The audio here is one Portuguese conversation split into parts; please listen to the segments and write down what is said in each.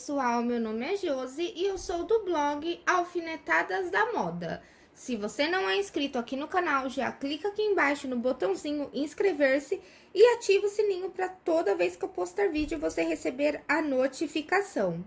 pessoal, meu nome é Josi e eu sou do blog Alfinetadas da Moda. Se você não é inscrito aqui no canal, já clica aqui embaixo no botãozinho inscrever-se e ativa o sininho para toda vez que eu postar vídeo você receber a notificação.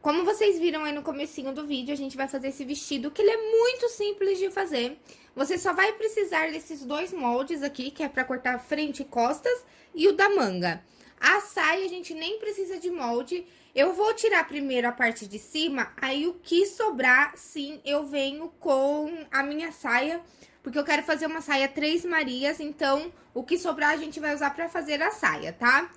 Como vocês viram aí no comecinho do vídeo, a gente vai fazer esse vestido, que ele é muito simples de fazer. Você só vai precisar desses dois moldes aqui, que é pra cortar frente e costas, e o da manga. A saia a gente nem precisa de molde. Eu vou tirar primeiro a parte de cima, aí o que sobrar, sim, eu venho com a minha saia, porque eu quero fazer uma saia Três Marias, então o que sobrar a gente vai usar pra fazer a saia, tá?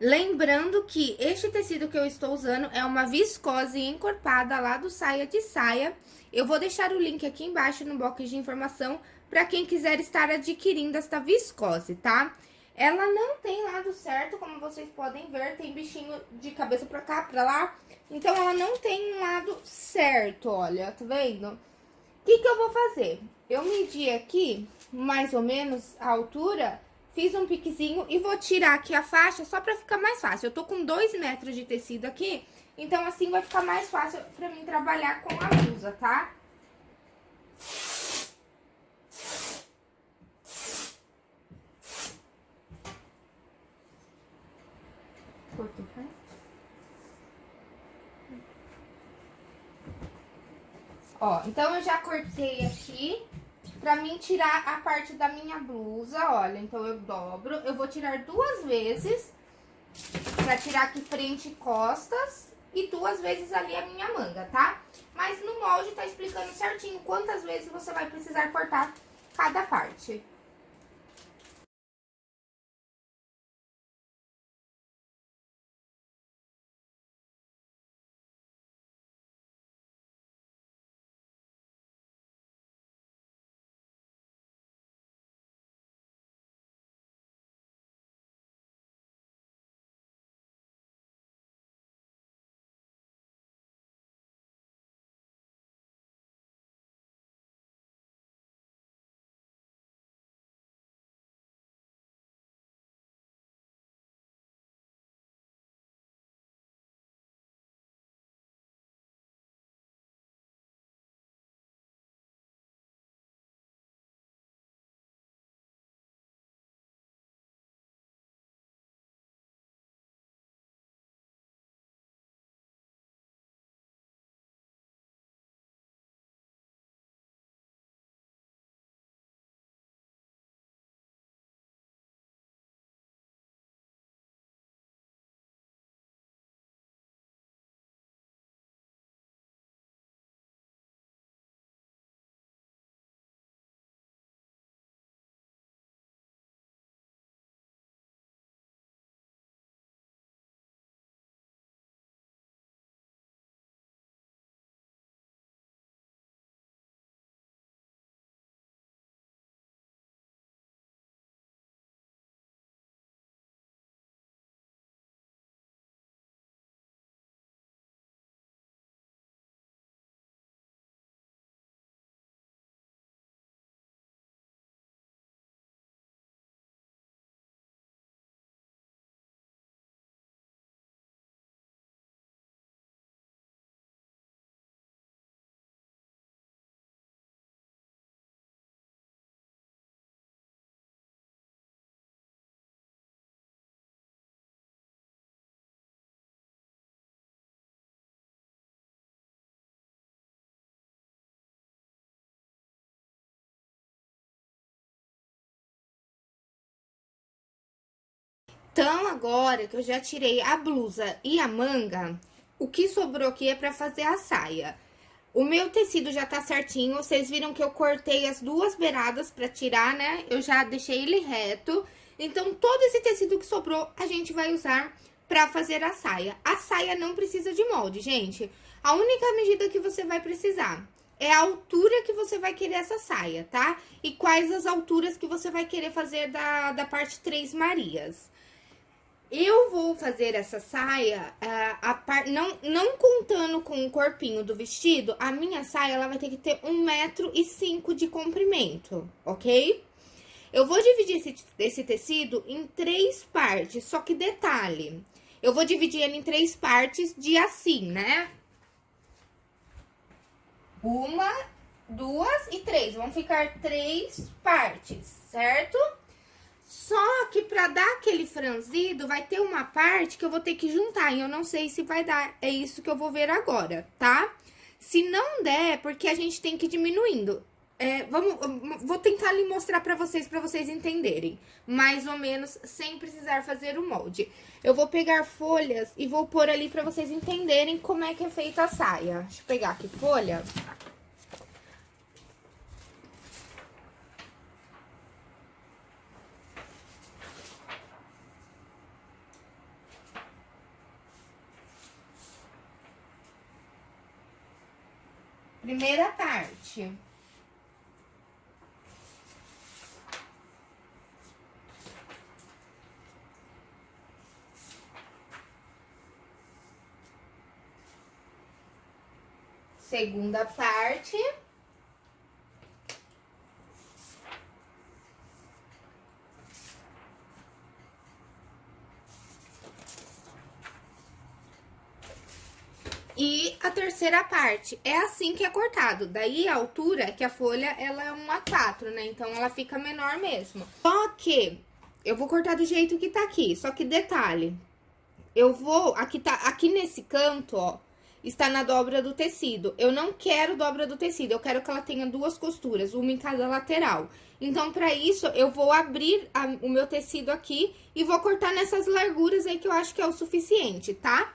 Lembrando que este tecido que eu estou usando é uma viscose encorpada lá do Saia de Saia. Eu vou deixar o link aqui embaixo no box de informação para quem quiser estar adquirindo esta viscose, tá? Ela não tem lado certo, como vocês podem ver, tem bichinho de cabeça pra cá, pra lá. Então, ela não tem um lado certo, olha, tá vendo? O que que eu vou fazer? Eu medi aqui, mais ou menos, a altura Fiz um piquezinho e vou tirar aqui a faixa só pra ficar mais fácil. Eu tô com dois metros de tecido aqui, então assim vai ficar mais fácil pra mim trabalhar com a blusa, tá? Tá? Ó, então eu já cortei aqui. Pra mim tirar a parte da minha blusa, olha, então eu dobro. Eu vou tirar duas vezes, pra tirar aqui frente e costas, e duas vezes ali a minha manga, tá? Mas no molde tá explicando certinho quantas vezes você vai precisar cortar cada parte. Então, agora que eu já tirei a blusa e a manga, o que sobrou aqui é pra fazer a saia. O meu tecido já tá certinho, vocês viram que eu cortei as duas beiradas pra tirar, né? Eu já deixei ele reto. Então, todo esse tecido que sobrou, a gente vai usar pra fazer a saia. A saia não precisa de molde, gente. A única medida que você vai precisar é a altura que você vai querer essa saia, tá? E quais as alturas que você vai querer fazer da, da parte Três Marias. Eu vou fazer essa saia, a, a par, não, não contando com o corpinho do vestido, a minha saia, ela vai ter que ter um metro e cinco de comprimento, ok? Eu vou dividir esse, esse tecido em três partes, só que detalhe, Eu vou dividir ele em três partes de assim, né? Uma, duas e três. Vão ficar três partes, certo? Só que pra dar aquele franzido, vai ter uma parte que eu vou ter que juntar. E eu não sei se vai dar. É isso que eu vou ver agora, tá? Se não der, porque a gente tem que ir diminuindo. É, vamos, vou tentar lhe mostrar pra vocês, pra vocês entenderem. Mais ou menos, sem precisar fazer o molde. Eu vou pegar folhas e vou pôr ali pra vocês entenderem como é que é feita a saia. Deixa eu pegar aqui folha. Primeira parte. Segunda parte. E a terceira parte, é assim que é cortado. Daí a altura é que a folha, ela é uma 4, né? Então, ela fica menor mesmo. Só que eu vou cortar do jeito que tá aqui. Só que detalhe, eu vou, aqui tá, aqui nesse canto, ó, está na dobra do tecido. Eu não quero dobra do tecido, eu quero que ela tenha duas costuras, uma em cada lateral. Então, pra isso, eu vou abrir a, o meu tecido aqui e vou cortar nessas larguras aí que eu acho que é o suficiente, tá?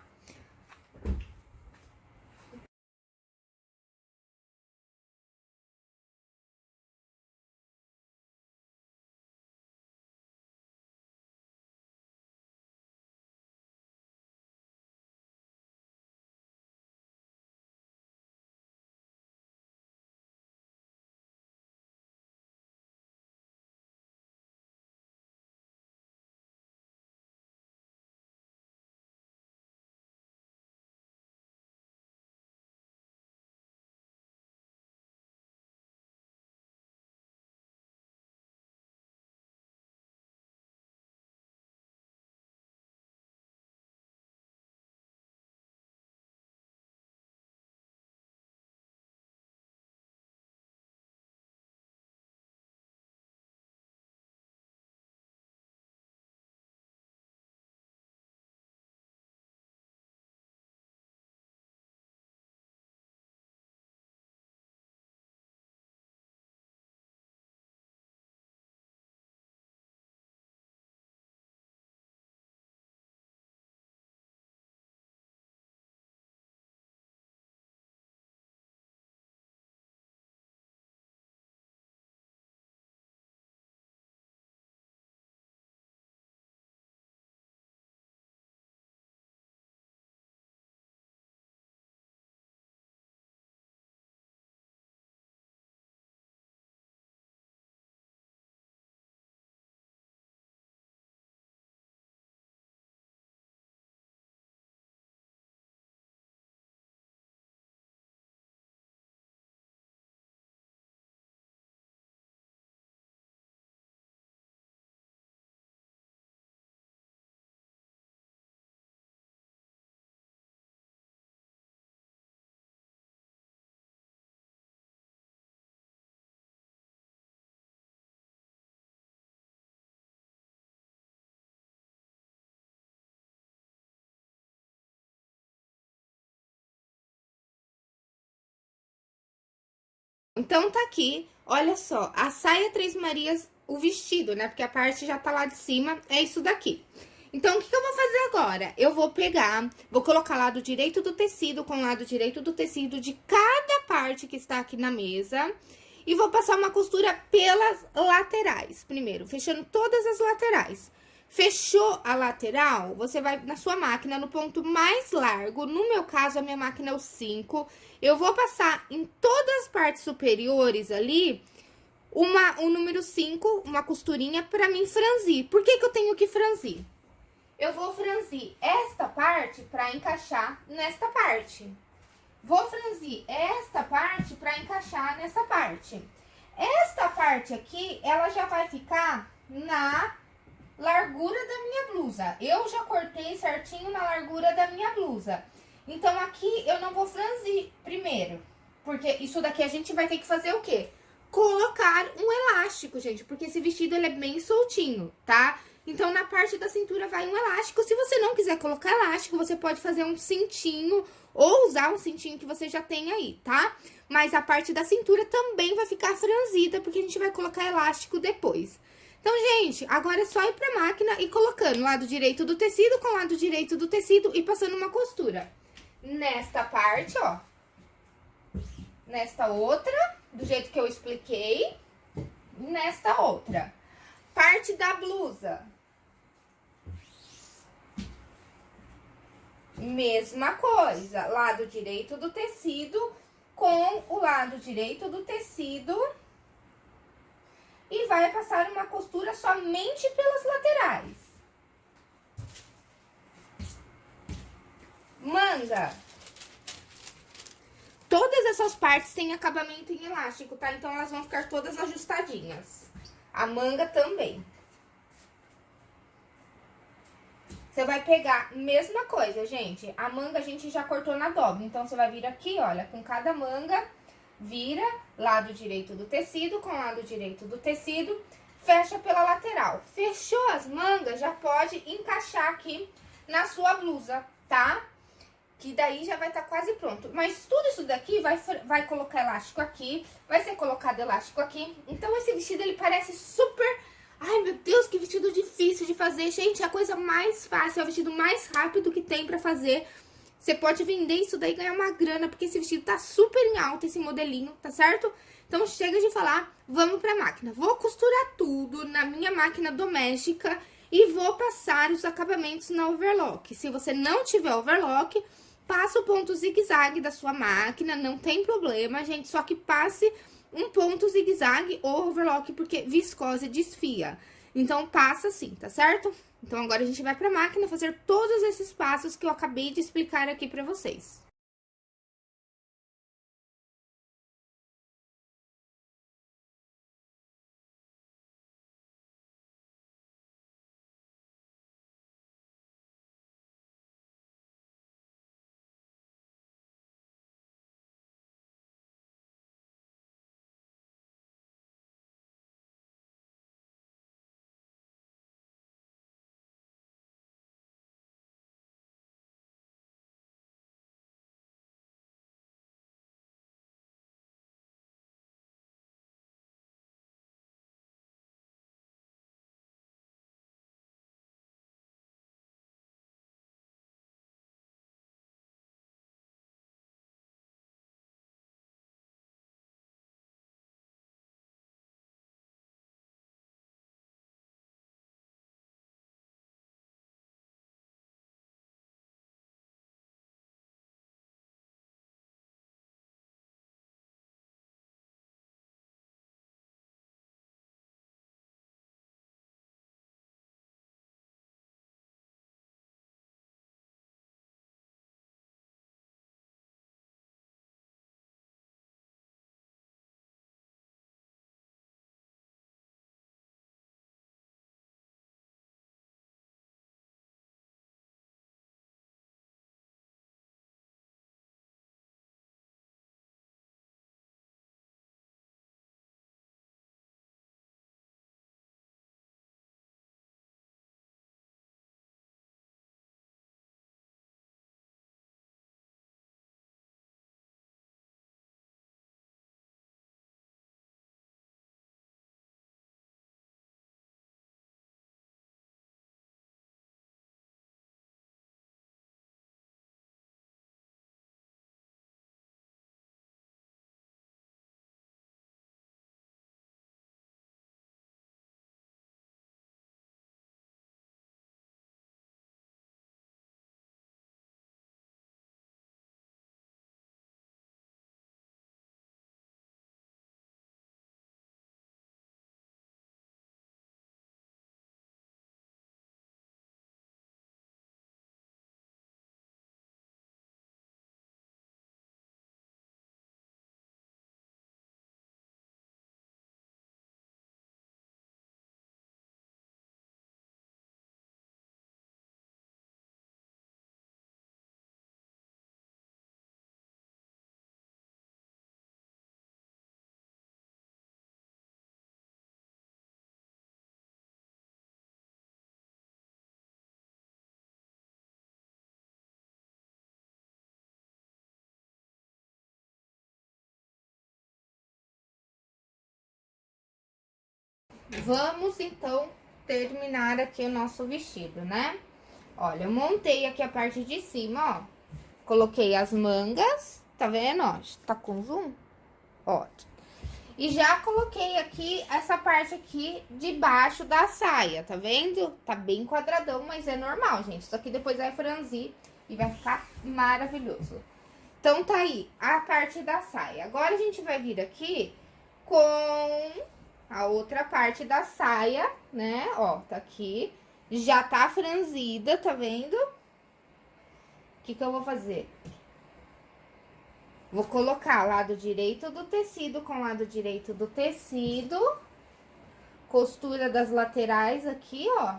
Então, tá aqui, olha só, a saia Três Marias, o vestido, né? Porque a parte já tá lá de cima, é isso daqui. Então, o que, que eu vou fazer agora? Eu vou pegar, vou colocar lado direito do tecido com lado direito do tecido de cada parte que está aqui na mesa. E vou passar uma costura pelas laterais, primeiro, fechando todas as laterais. Fechou a lateral, você vai na sua máquina no ponto mais largo, no meu caso, a minha máquina é o 5. Eu vou passar em todas as partes superiores ali, uma, o número 5, uma costurinha pra mim franzir. Por que que eu tenho que franzir? Eu vou franzir esta parte pra encaixar nesta parte. Vou franzir esta parte pra encaixar nessa parte. Esta parte aqui, ela já vai ficar na blusa. Eu já cortei certinho na largura da minha blusa. Então, aqui eu não vou franzir primeiro. Porque isso daqui a gente vai ter que fazer o quê? Colocar um elástico, gente. Porque esse vestido, ele é bem soltinho, tá? Então, na parte da cintura vai um elástico. Se você não quiser colocar elástico, você pode fazer um cintinho ou usar um cintinho que você já tem aí, tá? Mas a parte da cintura também vai ficar franzida, porque a gente vai colocar elástico depois. Então, gente, agora é só ir pra máquina e colocando lado direito do tecido com lado direito do tecido e passando uma costura. Nesta parte, ó. Nesta outra, do jeito que eu expliquei. Nesta outra. Parte da blusa. Mesma coisa, lado direito do tecido com o lado direito do tecido vai passar uma costura somente pelas laterais. Manga. Todas essas partes têm acabamento em elástico, tá? Então, elas vão ficar todas ajustadinhas. A manga também. Você vai pegar, mesma coisa, gente. A manga a gente já cortou na dobra. Então, você vai vir aqui, olha, com cada manga, vira lado direito do tecido com lado direito do tecido, fecha pela lateral. Fechou as mangas, já pode encaixar aqui na sua blusa, tá? Que daí já vai estar tá quase pronto. Mas tudo isso daqui vai, vai colocar elástico aqui, vai ser colocado elástico aqui. Então, esse vestido, ele parece super Ai, meu Deus, que vestido difícil de fazer. Gente, a coisa mais fácil, é o vestido mais rápido que tem pra fazer. Você pode vender isso daí e ganhar uma grana, porque esse vestido tá super em alta, esse modelinho, tá certo? Então, chega de falar, vamos pra máquina. Vou costurar tudo na minha máquina doméstica e vou passar os acabamentos na overlock. Se você não tiver overlock, passa o ponto zigue-zague da sua máquina, não tem problema, gente, só que passe um ponto zigue-zague ou overlock, porque viscose desfia. Então, passa assim, tá certo? Então, agora a gente vai pra máquina fazer todos esses passos que eu acabei de explicar aqui pra vocês. Vamos então terminar aqui o nosso vestido, né? Olha, eu montei aqui a parte de cima, ó. Coloquei as mangas, tá vendo, ó? Tá com zoom? Ó. E já coloquei aqui essa parte aqui de baixo da saia, tá vendo? Tá bem quadradão, mas é normal, gente. Isso aqui depois vai franzir e vai ficar maravilhoso. Então, tá aí a parte da saia. Agora, a gente vai vir aqui com a outra parte da saia, né? Ó, tá aqui. Já tá franzida, tá vendo? O que que eu vou fazer? Vou colocar lado direito do tecido com lado direito do tecido. Costura das laterais aqui, ó.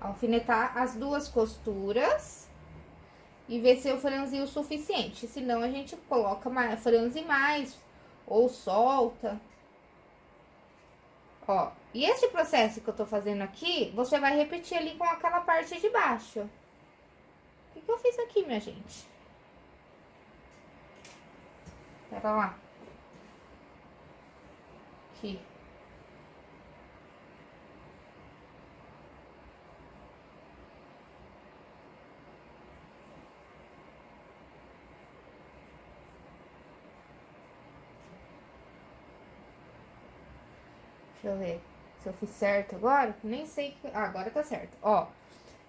Alfinetar as duas costuras e ver se eu franzi o suficiente. Senão, a gente coloca mais, franze mais ou solta. Ó, e esse processo que eu tô fazendo aqui, você vai repetir ali com aquela parte de baixo. O que, que eu fiz aqui, minha gente? Pera lá. Aqui. Deixa eu ver se eu fiz certo agora. Nem sei. Ah, agora tá certo. Ó,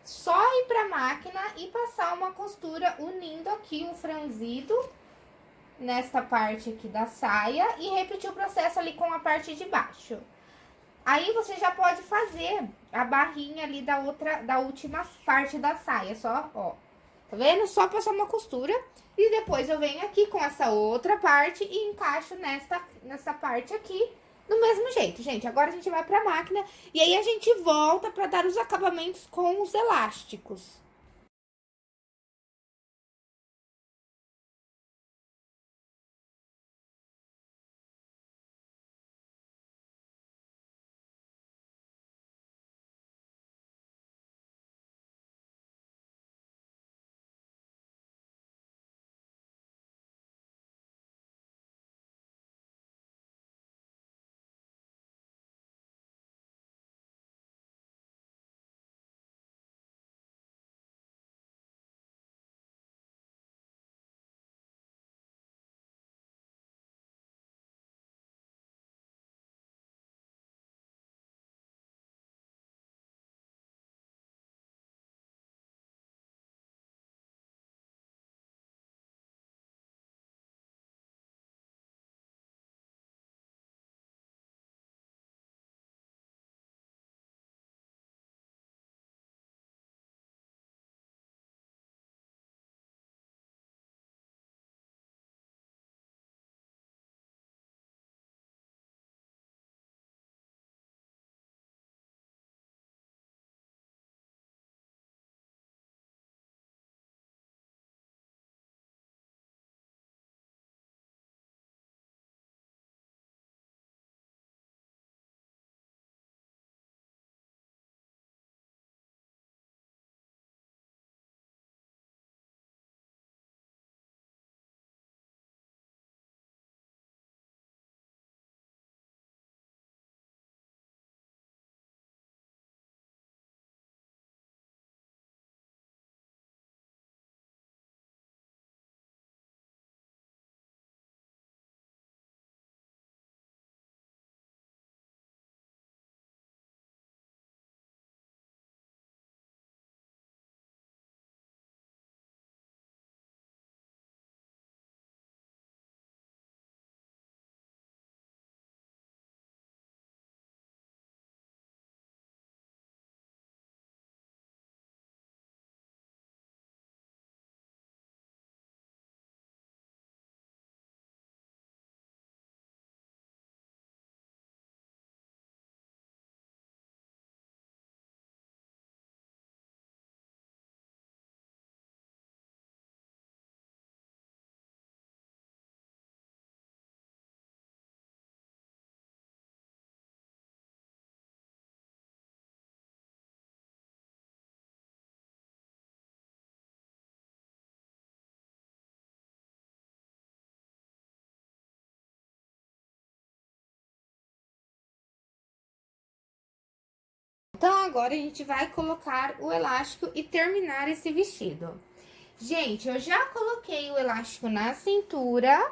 só ir pra máquina e passar uma costura unindo aqui o franzido nesta parte aqui da saia e repetir o processo ali com a parte de baixo. Aí, você já pode fazer a barrinha ali da outra, da última parte da saia, só, ó. Tá vendo? Só passar uma costura e depois eu venho aqui com essa outra parte e encaixo nessa, nessa parte aqui do mesmo jeito, gente. Agora a gente vai pra máquina e aí a gente volta pra dar os acabamentos com os elásticos. Então agora a gente vai colocar o elástico e terminar esse vestido. Gente, eu já coloquei o elástico na cintura.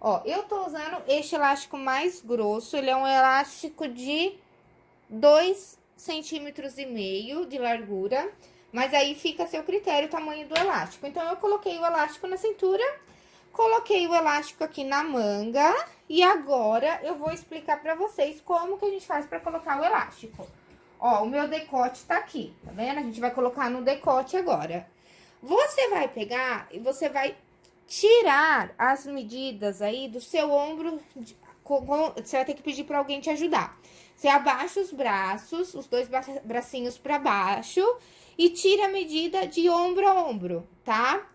Ó, eu tô usando este elástico mais grosso, ele é um elástico de 2 centímetros e meio de largura. Mas aí fica a seu critério o tamanho do elástico. Então, eu coloquei o elástico na cintura, coloquei o elástico aqui na manga. E agora, eu vou explicar pra vocês como que a gente faz pra colocar o elástico. Ó, o meu decote tá aqui, tá vendo? A gente vai colocar no decote agora. Você vai pegar e você vai tirar as medidas aí do seu ombro. Você vai ter que pedir pra alguém te ajudar. Você abaixa os braços, os dois bracinhos pra baixo e tira a medida de ombro a ombro, tá?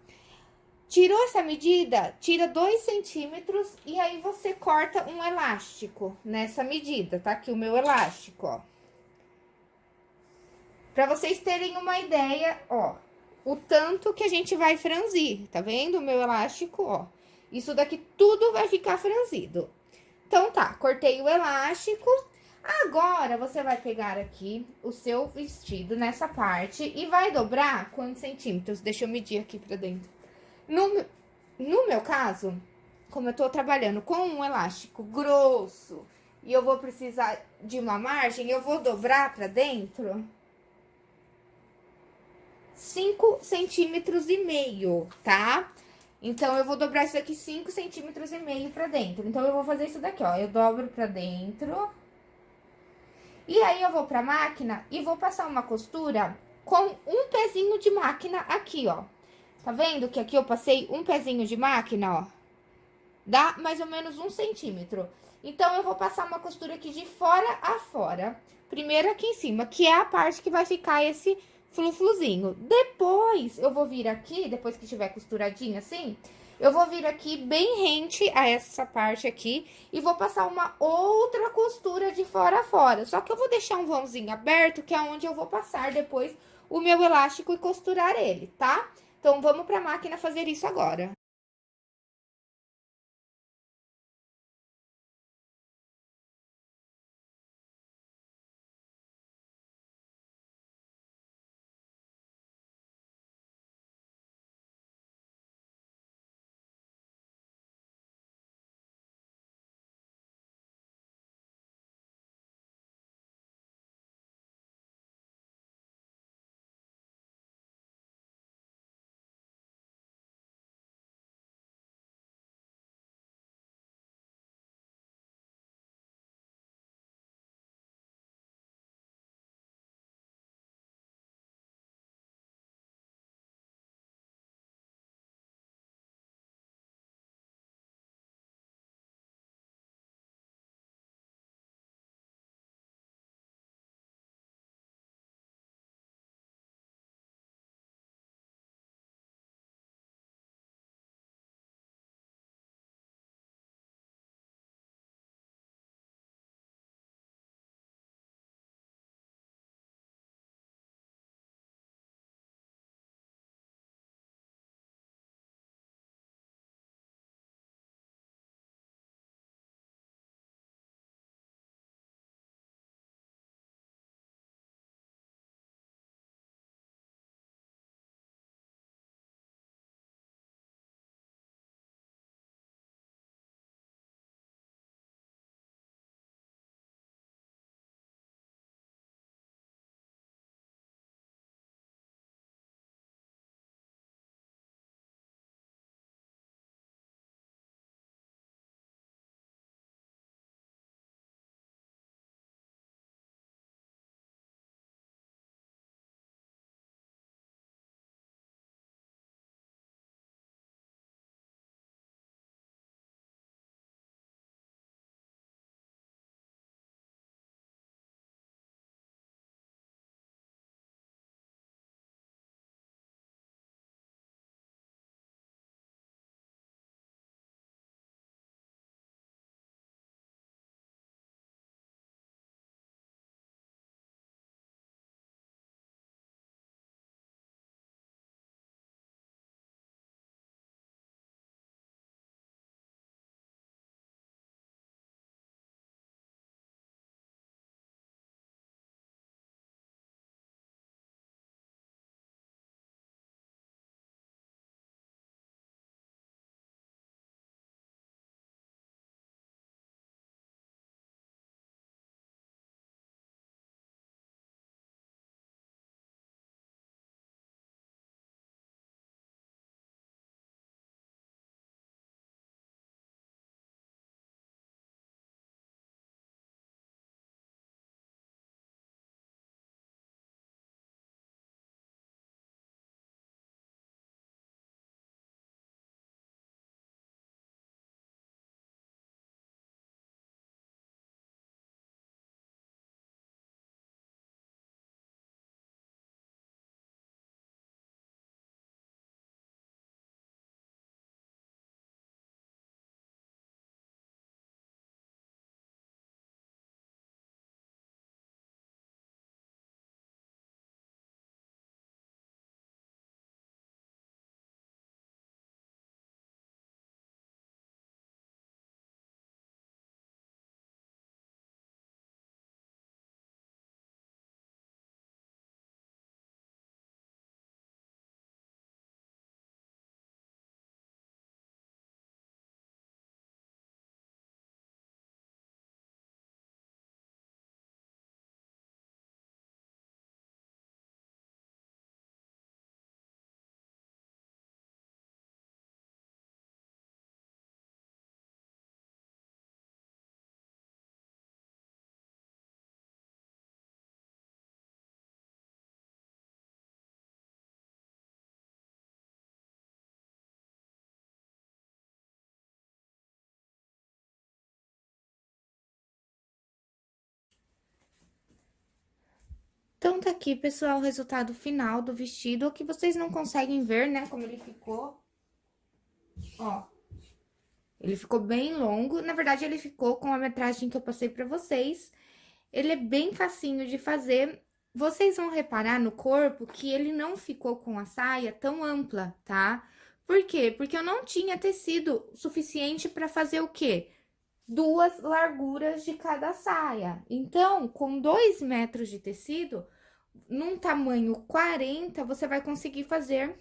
Tirou essa medida, tira dois centímetros e aí você corta um elástico nessa medida, tá? Aqui o meu elástico, ó. Pra vocês terem uma ideia, ó, o tanto que a gente vai franzir, tá vendo o meu elástico, ó? Isso daqui tudo vai ficar franzido. Então, tá, cortei o elástico, Agora, você vai pegar aqui o seu vestido nessa parte e vai dobrar quantos centímetros? Deixa eu medir aqui pra dentro. No, no meu caso, como eu tô trabalhando com um elástico grosso e eu vou precisar de uma margem, eu vou dobrar pra dentro 5 centímetros e meio, tá? Então, eu vou dobrar isso aqui 5 centímetros e meio pra dentro. Então, eu vou fazer isso daqui, ó. Eu dobro pra dentro e aí, eu vou pra máquina e vou passar uma costura com um pezinho de máquina aqui, ó. Tá vendo que aqui eu passei um pezinho de máquina, ó? Dá mais ou menos um centímetro. Então, eu vou passar uma costura aqui de fora a fora. Primeiro aqui em cima, que é a parte que vai ficar esse flufluzinho. Depois, eu vou vir aqui, depois que tiver costuradinho assim, eu vou vir aqui bem rente a essa parte aqui e vou passar uma outra costura de fora a fora. Só que eu vou deixar um vãozinho aberto, que é onde eu vou passar depois o meu elástico e costurar ele, tá? Então, vamos pra máquina fazer isso agora. Então, tá aqui, pessoal, o resultado final do vestido, que vocês não conseguem ver, né, como ele ficou. Ó. Ele ficou bem longo. Na verdade, ele ficou com a metragem que eu passei pra vocês. Ele é bem facinho de fazer. Vocês vão reparar no corpo que ele não ficou com a saia tão ampla, tá? Por quê? Porque eu não tinha tecido suficiente pra fazer o quê? Duas larguras de cada saia. Então, com dois metros de tecido, num tamanho 40, você vai conseguir fazer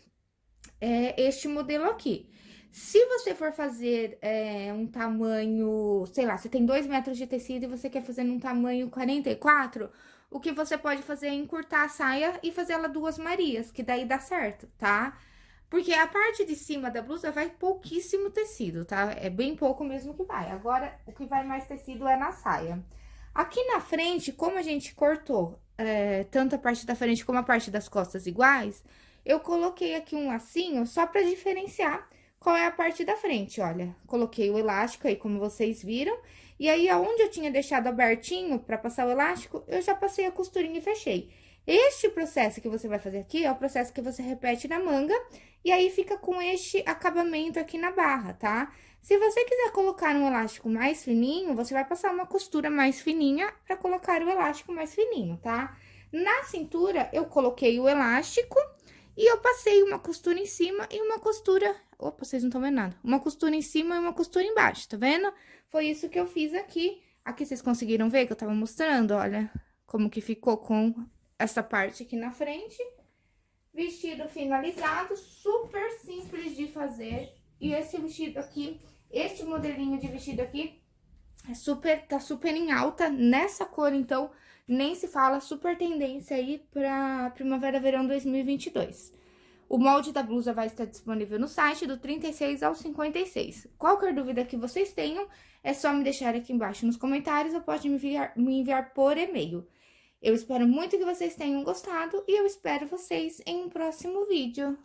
é, este modelo aqui. Se você for fazer é, um tamanho, sei lá, você tem dois metros de tecido e você quer fazer num tamanho 44, o que você pode fazer é encurtar a saia e fazer ela duas marias, que daí dá certo, tá? Porque a parte de cima da blusa vai pouquíssimo tecido, tá? É bem pouco mesmo que vai. Agora, o que vai mais tecido é na saia. Aqui na frente, como a gente cortou é, tanto a parte da frente como a parte das costas iguais, eu coloquei aqui um lacinho só pra diferenciar qual é a parte da frente, olha. Coloquei o elástico aí, como vocês viram. E aí, aonde eu tinha deixado abertinho pra passar o elástico, eu já passei a costurinha e fechei. Este processo que você vai fazer aqui é o processo que você repete na manga, e aí fica com este acabamento aqui na barra, tá? Se você quiser colocar um elástico mais fininho, você vai passar uma costura mais fininha para colocar o elástico mais fininho, tá? Na cintura, eu coloquei o elástico e eu passei uma costura em cima e uma costura... Opa, vocês não estão vendo nada. Uma costura em cima e uma costura embaixo, tá vendo? Foi isso que eu fiz aqui. Aqui vocês conseguiram ver que eu tava mostrando, olha, como que ficou com essa parte aqui na frente. Vestido finalizado, super simples de fazer. E esse vestido aqui, este modelinho de vestido aqui, é super, tá super em alta nessa cor, então, nem se fala, super tendência aí pra Primavera-Verão 2022. O molde da blusa vai estar disponível no site do 36 ao 56. Qualquer dúvida que vocês tenham, é só me deixar aqui embaixo nos comentários ou pode me enviar, me enviar por e-mail. Eu espero muito que vocês tenham gostado e eu espero vocês em um próximo vídeo.